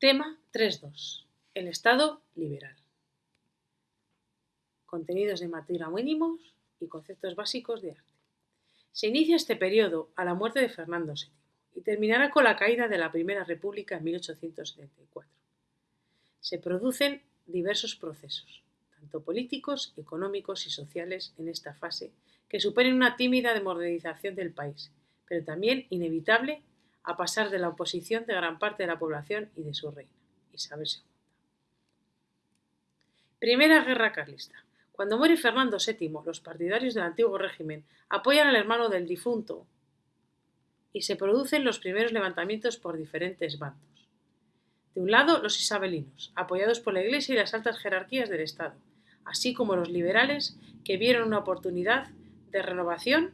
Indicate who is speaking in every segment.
Speaker 1: Tema 3.2. El Estado liberal. Contenidos de materia mínimos y conceptos básicos de arte. Se inicia este periodo a la muerte de Fernando VII y terminará con la caída de la Primera República en 1874. Se producen diversos procesos, tanto políticos, económicos y sociales en esta fase, que suponen una tímida demodernización del país, pero también inevitable a pasar de la oposición de gran parte de la población y de su reina, Isabel II. Primera Guerra Carlista. Cuando muere Fernando VII, los partidarios del antiguo régimen apoyan al hermano del difunto y se producen los primeros levantamientos por diferentes bandos. De un lado, los isabelinos, apoyados por la Iglesia y las altas jerarquías del Estado, así como los liberales, que vieron una oportunidad de renovación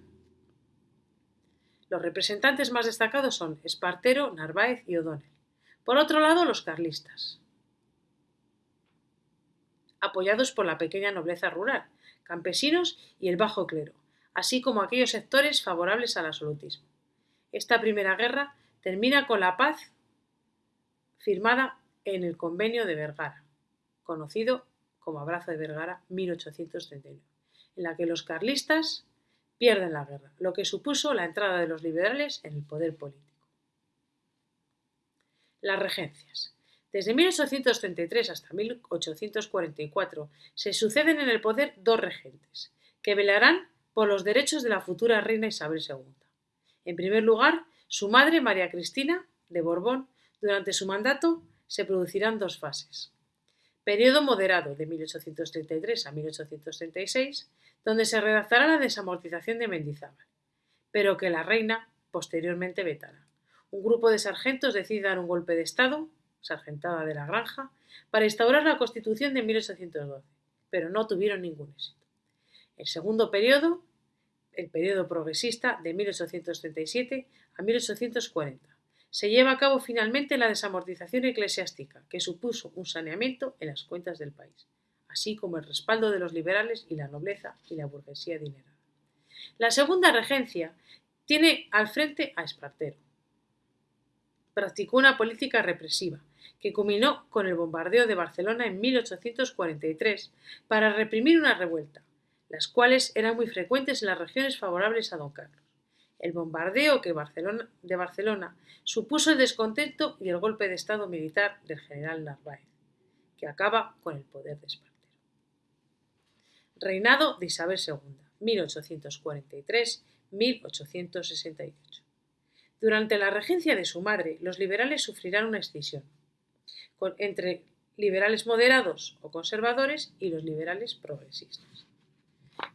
Speaker 1: los representantes más destacados son Espartero, Narváez y O'Donnell. Por otro lado, los carlistas, apoyados por la pequeña nobleza rural, campesinos y el bajo clero, así como aquellos sectores favorables al absolutismo. Esta primera guerra termina con la paz firmada en el Convenio de Vergara, conocido como Abrazo de Vergara 1839, en la que los carlistas pierden la guerra, lo que supuso la entrada de los liberales en el poder político. Las regencias. Desde 1833 hasta 1844 se suceden en el poder dos regentes, que velarán por los derechos de la futura reina Isabel II. En primer lugar, su madre María Cristina de Borbón. Durante su mandato se producirán dos fases. Periodo moderado de 1833 a 1836, donde se redactará la desamortización de Mendizábal, pero que la reina posteriormente vetará. Un grupo de sargentos decide dar un golpe de Estado, sargentada de la granja, para instaurar la Constitución de 1812, pero no tuvieron ningún éxito. El segundo periodo, el periodo progresista de 1837 a 1840, se lleva a cabo finalmente la desamortización eclesiástica, que supuso un saneamiento en las cuentas del país así como el respaldo de los liberales y la nobleza y la burguesía adinerada. La segunda regencia tiene al frente a Espartero. Practicó una política represiva, que culminó con el bombardeo de Barcelona en 1843 para reprimir una revuelta, las cuales eran muy frecuentes en las regiones favorables a don Carlos. El bombardeo que Barcelona, de Barcelona supuso el descontento y el golpe de Estado militar del general Narváez, que acaba con el poder de Espartero. Reinado de Isabel II, 1843-1868. Durante la regencia de su madre, los liberales sufrirán una escisión entre liberales moderados o conservadores y los liberales progresistas.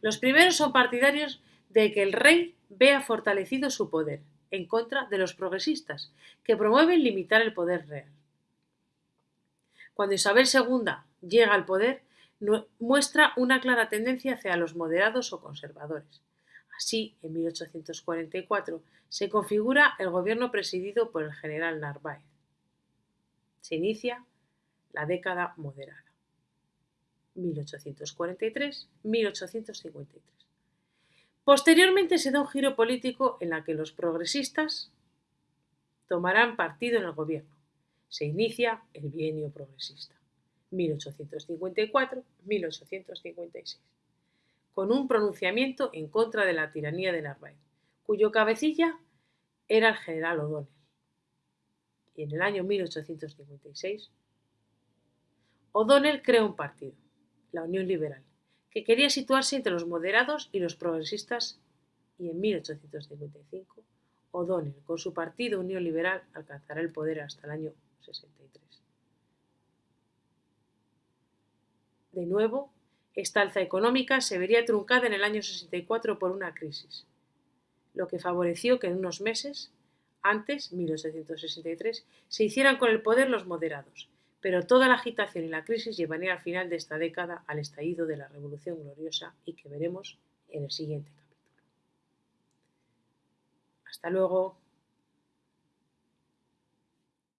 Speaker 1: Los primeros son partidarios de que el rey vea fortalecido su poder, en contra de los progresistas, que promueven limitar el poder real. Cuando Isabel II llega al poder, muestra una clara tendencia hacia los moderados o conservadores. Así, en 1844 se configura el gobierno presidido por el general Narváez. Se inicia la década moderada. 1843-1853. Posteriormente se da un giro político en la que los progresistas tomarán partido en el gobierno. Se inicia el bienio progresista. 1854-1856, con un pronunciamiento en contra de la tiranía de Narváez, cuyo cabecilla era el general O'Donnell. Y en el año 1856, O'Donnell creó un partido, la Unión Liberal, que quería situarse entre los moderados y los progresistas y en 1855 O'Donnell, con su partido Unión Liberal, alcanzará el poder hasta el año 63. De nuevo, esta alza económica se vería truncada en el año 64 por una crisis, lo que favoreció que en unos meses, antes, 1863, se hicieran con el poder los moderados, pero toda la agitación y la crisis llevaría al final de esta década al estallido de la Revolución Gloriosa y que veremos en el siguiente capítulo. Hasta luego.